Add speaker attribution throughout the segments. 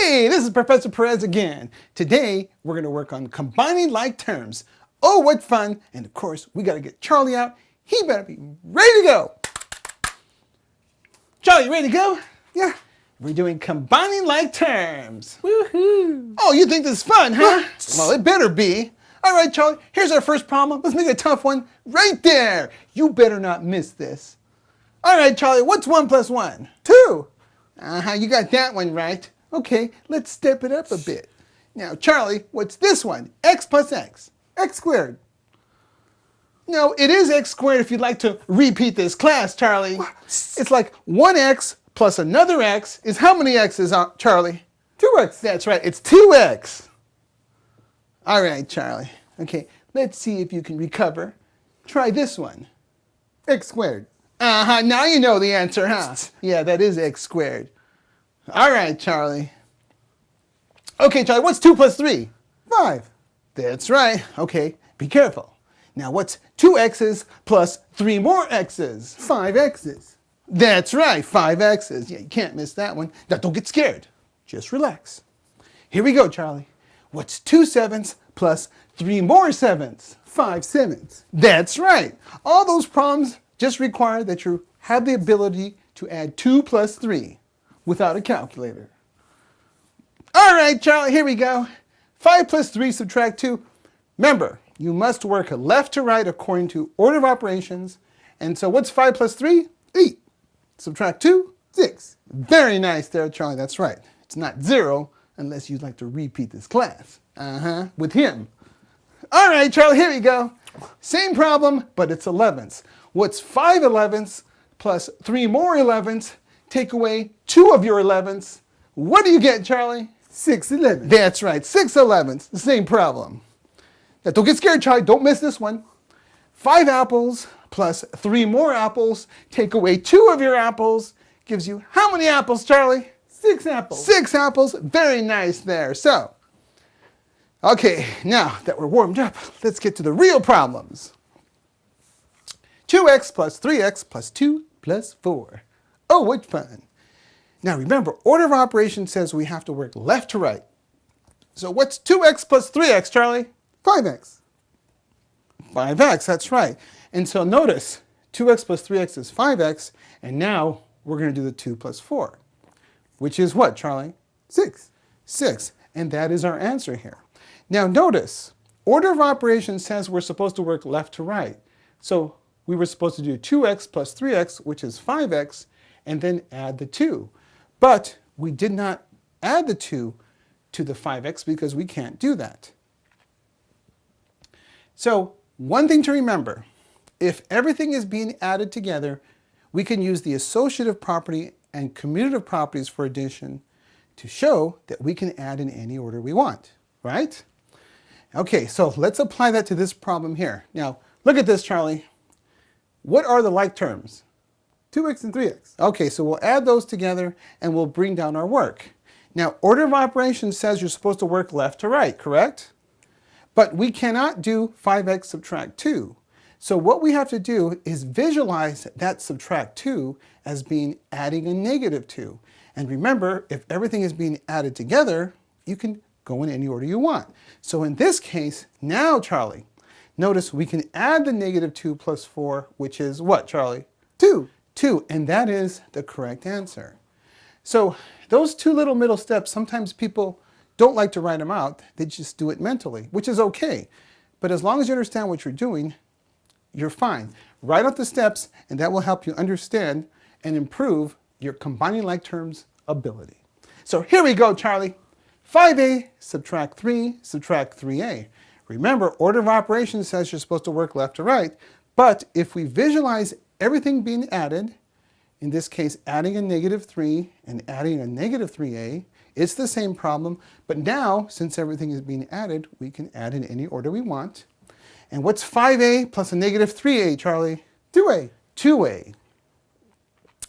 Speaker 1: Hey, this is Professor Perez again. Today, we're going to work on combining like terms. Oh, what fun. And of course, we got to get Charlie out. He better be ready to go. Charlie, you ready to go? Yeah. We're doing combining like terms. Woohoo! Oh, you think this is fun, huh? well, it better be. All right, Charlie, here's our first problem. Let's make it a tough one. Right there. You better not miss this. All right, Charlie, what's one plus one? Two. Uh-huh, you got that one right. Okay, let's step it up a bit. Now, Charlie, what's this one? x plus x. x squared. No, it is x squared if you'd like to repeat this class, Charlie. It's like 1x plus another x is how many x's, uh, Charlie? 2x. That's right, it's 2x. All right, Charlie. Okay, let's see if you can recover. Try this one. x squared. Uh-huh, now you know the answer, huh? Yeah, that is x squared. All right, Charlie. Okay, Charlie, what's 2 plus 3? 5. That's right. Okay, be careful. Now, what's 2 x's plus 3 more x's? 5 x's. That's right, 5 x's. Yeah, you can't miss that one. Now, don't get scared. Just relax. Here we go, Charlie. What's 2 sevenths plus 3 more sevenths? 5 sevenths. That's right. All those problems just require that you have the ability to add 2 plus 3 without a calculator. All right, Charlie, here we go. 5 plus 3 subtract 2. Remember, you must work left to right according to order of operations. And so what's 5 plus 3? 8. Subtract 2? 6. Very nice there, Charlie. That's right. It's not 0 unless you'd like to repeat this class. Uh-huh, with him. All right, Charlie, here we go. Same problem, but it's 11ths. What's 5 11ths plus 3 more 11ths take away two of your 11ths. What do you get, Charlie? 6 11. That's right, 6 11ths, the same problem. Now, don't get scared, Charlie, don't miss this one. Five apples plus three more apples, take away two of your apples, gives you how many apples, Charlie? Six apples. Six apples, very nice there. So, okay, now that we're warmed up, let's get to the real problems. 2x plus 3x plus 2 plus 4. Oh, what fun. Now remember, order of operations says we have to work left to right. So what's 2x plus 3x, Charlie? 5x. 5x, that's right. And so notice, 2x plus 3x is 5x, and now we're going to do the 2 plus 4, which is what, Charlie? 6. 6, and that is our answer here. Now notice, order of operations says we're supposed to work left to right. So we were supposed to do 2x plus 3x, which is 5x, and then add the 2. But we did not add the 2 to the 5x because we can't do that. So one thing to remember, if everything is being added together, we can use the associative property and commutative properties for addition to show that we can add in any order we want, right? Okay, so let's apply that to this problem here. Now, look at this, Charlie. What are the like terms? 2x and 3x. Okay, so we'll add those together and we'll bring down our work. Now, order of operations says you're supposed to work left to right, correct? But we cannot do 5x subtract 2. So what we have to do is visualize that subtract 2 as being adding a negative 2. And remember, if everything is being added together, you can go in any order you want. So in this case, now Charlie, notice we can add the negative 2 plus 4, which is what, Charlie? 2. 2, and that is the correct answer. So those two little middle steps, sometimes people don't like to write them out, they just do it mentally, which is okay. But as long as you understand what you're doing, you're fine. Write out the steps, and that will help you understand and improve your combining like terms ability. So here we go, Charlie. 5a subtract 3 subtract 3a. Remember, order of operations says you're supposed to work left to right, but if we visualize everything being added, in this case adding a negative 3 and adding a negative 3a, it's the same problem, but now, since everything is being added, we can add in any order we want. And what's 5a plus a negative 3a, Charlie? 2a. 2a.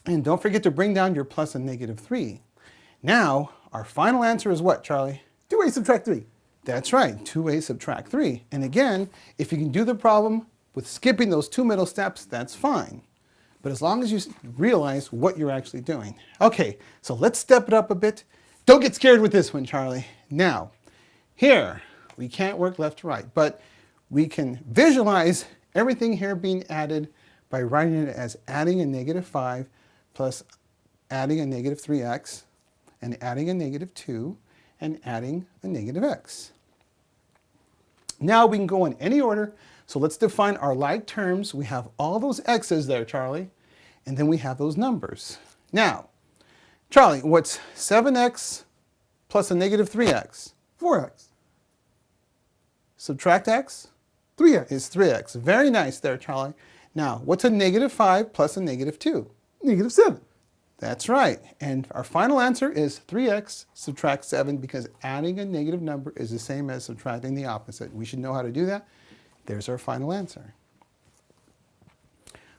Speaker 1: And don't forget to bring down your plus and negative 3. Now, our final answer is what, Charlie? 2a subtract 3. That's right, 2a subtract 3. And again, if you can do the problem with skipping those two middle steps, that's fine. But as long as you realize what you're actually doing. Okay, so let's step it up a bit. Don't get scared with this one, Charlie. Now, here, we can't work left to right, but we can visualize everything here being added by writing it as adding a negative 5 plus adding a negative 3x and adding a negative 2 and adding a negative x. Now we can go in any order. So let's define our like terms. We have all those x's there, Charlie, and then we have those numbers. Now, Charlie, what's 7x plus a negative 3x?
Speaker 2: 4x.
Speaker 1: Subtract x?
Speaker 2: 3x.
Speaker 1: Is 3x. Very nice there, Charlie. Now, what's a negative 5 plus a negative 2?
Speaker 2: Negative 7.
Speaker 1: That's right. And our final answer is 3x subtract 7 because adding a negative number is the same as subtracting the opposite. We should know how to do that. There's our final answer.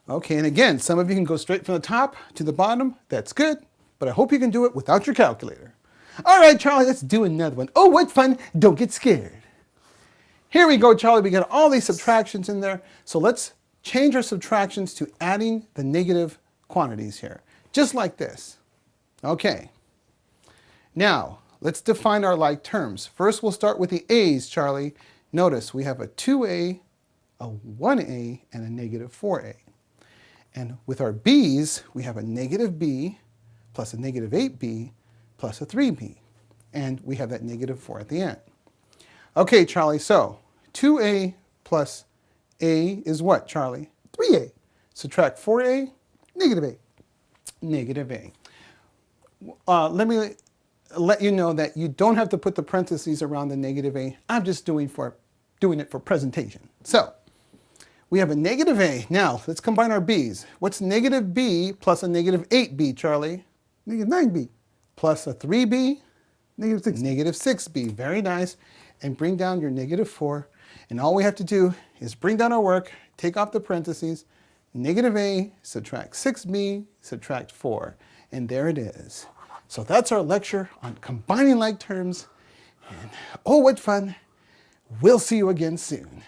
Speaker 1: Okay, and again, some of you can go straight from the top to the bottom. That's good, but I hope you can do it without your calculator. All right, Charlie, let's do another one. Oh, what fun. Don't get scared. Here we go, Charlie. We got all these subtractions in there. So let's change our subtractions to adding the negative quantities here just like this. Okay. Now, let's define our like terms. First, we'll start with the a's, Charlie. Notice we have a 2a, a 1a, and a negative 4a. And with our b's, we have a negative b plus a negative 8b plus a 3b. And we have that negative 4 at the end. Okay, Charlie, so 2a plus a is what, Charlie?
Speaker 2: 3a.
Speaker 1: Subtract 4a,
Speaker 2: Negative 8
Speaker 1: negative a. Uh, let me let you know that you don't have to put the parentheses around the negative a. I'm just doing for doing it for presentation. So we have a negative a. Now let's combine our b's. What's negative b plus a negative 8b, Charlie?
Speaker 2: Negative 9b.
Speaker 1: Plus a 3b?
Speaker 2: Negative 6
Speaker 1: Negative 6b. Very nice. And bring down your negative 4. And all we have to do is bring down our work, take off the parentheses, negative a, subtract 6b, subtract 4. And there it is. So that's our lecture on combining like terms. And oh, what fun. We'll see you again soon.